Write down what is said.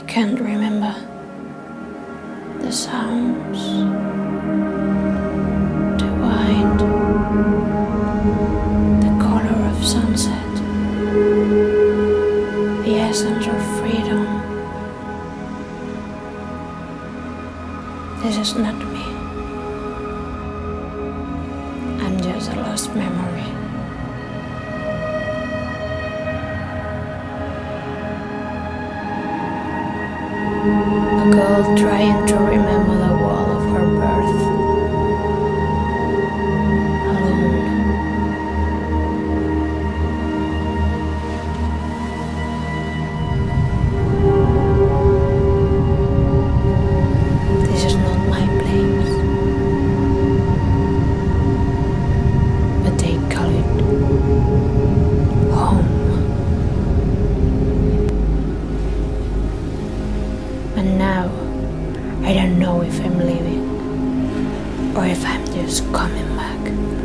I can't remember the sounds, the wind, the color of sunset, the essence of freedom. This is not me. I'm just a lost memory. A girl trying to remember I don't know if I'm leaving or if I'm just coming back.